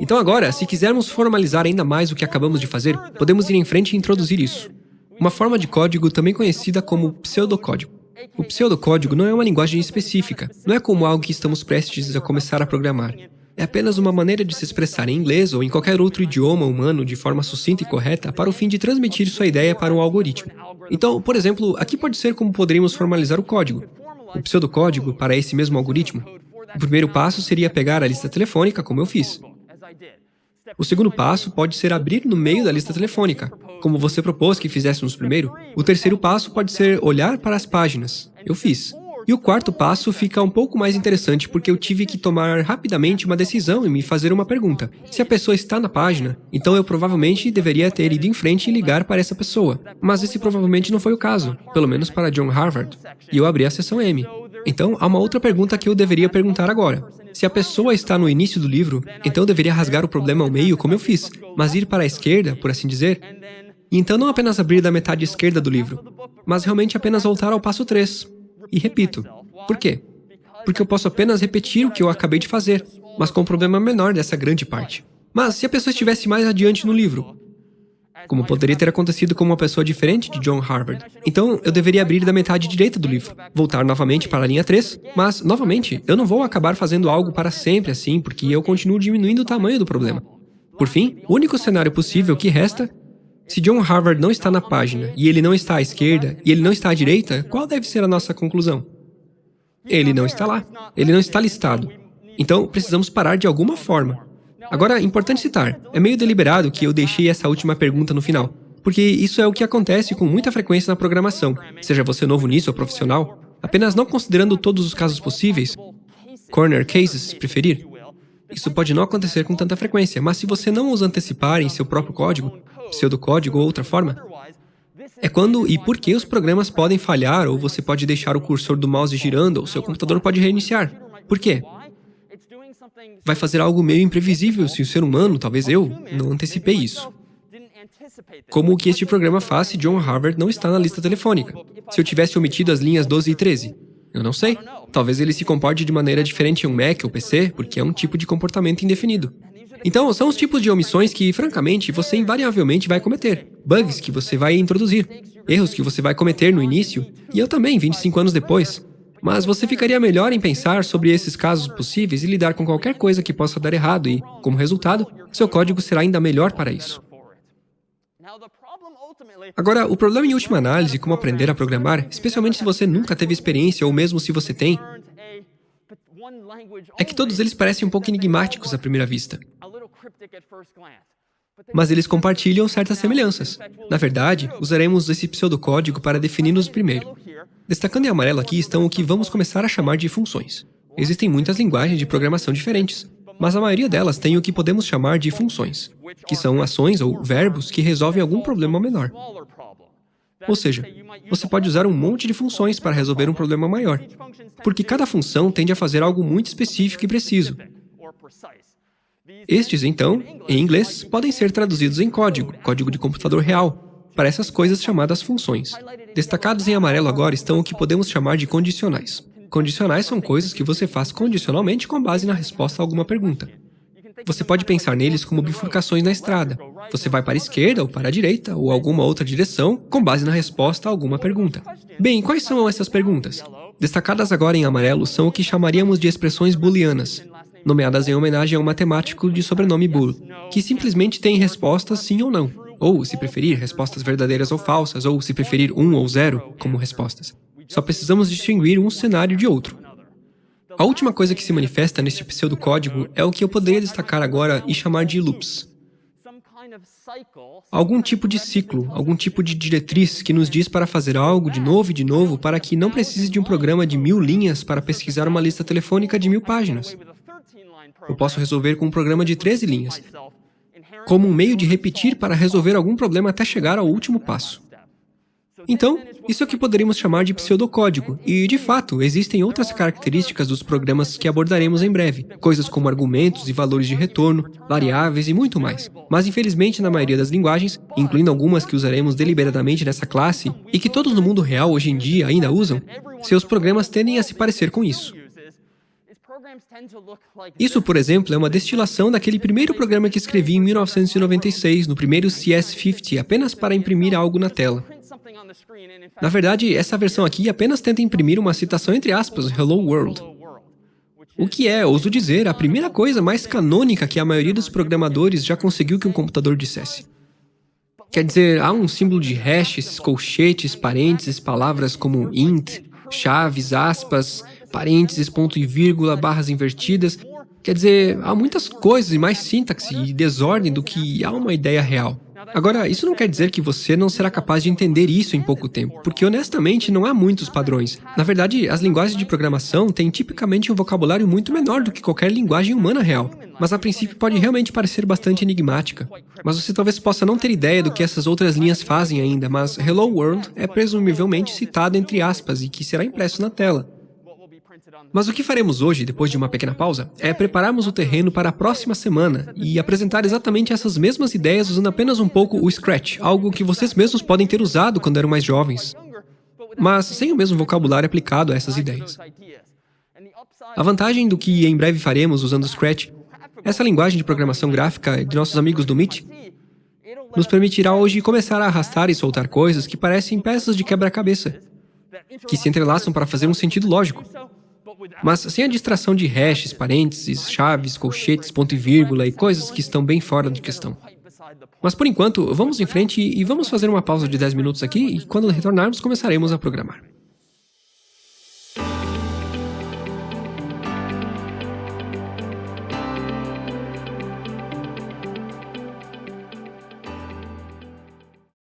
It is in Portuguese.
Então agora, se quisermos formalizar ainda mais o que acabamos de fazer, podemos ir em frente e introduzir isso. Uma forma de código também conhecida como pseudocódigo. O pseudocódigo não é uma linguagem específica, não é como algo que estamos prestes a começar a programar. É apenas uma maneira de se expressar em inglês ou em qualquer outro idioma humano de forma sucinta e correta para o fim de transmitir sua ideia para um algoritmo. Então, por exemplo, aqui pode ser como poderíamos formalizar o código. O pseudocódigo para esse mesmo algoritmo. O primeiro passo seria pegar a lista telefônica, como eu fiz. O segundo passo pode ser abrir no meio da lista telefônica, como você propôs que fizéssemos primeiro. O terceiro passo pode ser olhar para as páginas. Eu fiz. E o quarto passo fica um pouco mais interessante porque eu tive que tomar rapidamente uma decisão e me fazer uma pergunta. Se a pessoa está na página, então eu provavelmente deveria ter ido em frente e ligar para essa pessoa. Mas esse provavelmente não foi o caso, pelo menos para John Harvard. E eu abri a seção M. Então, há uma outra pergunta que eu deveria perguntar agora. Se a pessoa está no início do livro, então eu deveria rasgar o problema ao meio como eu fiz, mas ir para a esquerda, por assim dizer. E então não apenas abrir da metade esquerda do livro, mas realmente apenas voltar ao passo 3, e repito. Por quê? Porque eu posso apenas repetir o que eu acabei de fazer, mas com um problema menor dessa grande parte. Mas se a pessoa estivesse mais adiante no livro, como poderia ter acontecido com uma pessoa diferente de John Harvard. Então, eu deveria abrir da metade direita do livro, voltar novamente para a linha 3, mas, novamente, eu não vou acabar fazendo algo para sempre assim, porque eu continuo diminuindo o tamanho do problema. Por fim, o único cenário possível que resta se John Harvard não está na página, e ele não está à esquerda, e ele não está à direita, qual deve ser a nossa conclusão? Ele não está lá. Ele não está listado. Então, precisamos parar de alguma forma. Agora, importante citar, é meio deliberado que eu deixei essa última pergunta no final, porque isso é o que acontece com muita frequência na programação, seja você novo nisso ou profissional, apenas não considerando todos os casos possíveis, corner cases, se preferir. Isso pode não acontecer com tanta frequência, mas se você não os antecipar em seu próprio código, pseudocódigo ou outra forma, é quando e por que os programas podem falhar, ou você pode deixar o cursor do mouse girando, ou seu computador pode reiniciar. Por quê? Vai fazer algo meio imprevisível se o ser humano, talvez eu, não antecipei isso. Como o que este programa faz se John Harvard não está na lista telefônica? Se eu tivesse omitido as linhas 12 e 13? Eu não sei. Talvez ele se comporte de maneira diferente em um Mac ou PC, porque é um tipo de comportamento indefinido. Então, são os tipos de omissões que, francamente, você invariavelmente vai cometer. Bugs que você vai introduzir. Erros que você vai cometer no início, e eu também, 25 anos depois. Mas você ficaria melhor em pensar sobre esses casos possíveis e lidar com qualquer coisa que possa dar errado e, como resultado, seu código será ainda melhor para isso. Agora, o problema em última análise, como aprender a programar, especialmente se você nunca teve experiência ou mesmo se você tem, é que todos eles parecem um pouco enigmáticos à primeira vista. Mas eles compartilham certas semelhanças. Na verdade, usaremos esse pseudocódigo para definir-nos primeiro. Destacando em amarelo aqui estão o que vamos começar a chamar de funções. Existem muitas linguagens de programação diferentes, mas a maioria delas tem o que podemos chamar de funções, que são ações ou verbos que resolvem algum problema menor. Ou seja, você pode usar um monte de funções para resolver um problema maior, porque cada função tende a fazer algo muito específico e preciso. Estes, então, em inglês, podem ser traduzidos em código, código de computador real, para essas coisas chamadas funções. Destacados em amarelo agora estão o que podemos chamar de condicionais. Condicionais são coisas que você faz condicionalmente com base na resposta a alguma pergunta. Você pode pensar neles como bifurcações na estrada. Você vai para a esquerda ou para a direita ou alguma outra direção com base na resposta a alguma pergunta. Bem, quais são essas perguntas? Destacadas agora em amarelo são o que chamaríamos de expressões booleanas, nomeadas em homenagem a um matemático de sobrenome Boole, que simplesmente tem respostas sim ou não, ou, se preferir, respostas verdadeiras ou falsas, ou, se preferir, um ou zero como respostas. Só precisamos distinguir um cenário de outro. A última coisa que se manifesta neste pseudocódigo é o que eu poderia destacar agora e chamar de loops. Algum tipo de ciclo, algum tipo de diretriz que nos diz para fazer algo de novo e de novo para que não precise de um programa de mil linhas para pesquisar uma lista telefônica de mil páginas. Eu posso resolver com um programa de 13 linhas, como um meio de repetir para resolver algum problema até chegar ao último passo. Então, isso é o que poderíamos chamar de pseudocódigo, e, de fato, existem outras características dos programas que abordaremos em breve, coisas como argumentos e valores de retorno, variáveis e muito mais. Mas, infelizmente, na maioria das linguagens, incluindo algumas que usaremos deliberadamente nessa classe, e que todos no mundo real hoje em dia ainda usam, seus programas tendem a se parecer com isso. Isso, por exemplo, é uma destilação daquele primeiro programa que escrevi em 1996, no primeiro CS50, apenas para imprimir algo na tela. Na verdade, essa versão aqui apenas tenta imprimir uma citação entre aspas, Hello World. O que é, ouso dizer, a primeira coisa mais canônica que a maioria dos programadores já conseguiu que um computador dissesse. Quer dizer, há um símbolo de hashes, colchetes, parênteses, palavras como int, chaves, aspas, parênteses, ponto e vírgula, barras invertidas. Quer dizer, há muitas coisas e mais sintaxe e desordem do que há uma ideia real. Agora, isso não quer dizer que você não será capaz de entender isso em pouco tempo, porque honestamente não há muitos padrões. Na verdade, as linguagens de programação têm tipicamente um vocabulário muito menor do que qualquer linguagem humana real, mas a princípio pode realmente parecer bastante enigmática. Mas você talvez possa não ter ideia do que essas outras linhas fazem ainda, mas Hello World é presumivelmente citado entre aspas e que será impresso na tela. Mas o que faremos hoje, depois de uma pequena pausa, é prepararmos o terreno para a próxima semana e apresentar exatamente essas mesmas ideias usando apenas um pouco o Scratch, algo que vocês mesmos podem ter usado quando eram mais jovens, mas sem o mesmo vocabulário aplicado a essas ideias. A vantagem do que em breve faremos usando o Scratch, essa linguagem de programação gráfica de nossos amigos do Meet, nos permitirá hoje começar a arrastar e soltar coisas que parecem peças de quebra-cabeça, que se entrelaçam para fazer um sentido lógico. Mas sem a distração de hashes, parênteses, chaves, colchetes, ponto e vírgula e coisas que estão bem fora de questão. Mas por enquanto, vamos em frente e vamos fazer uma pausa de 10 minutos aqui e quando retornarmos começaremos a programar.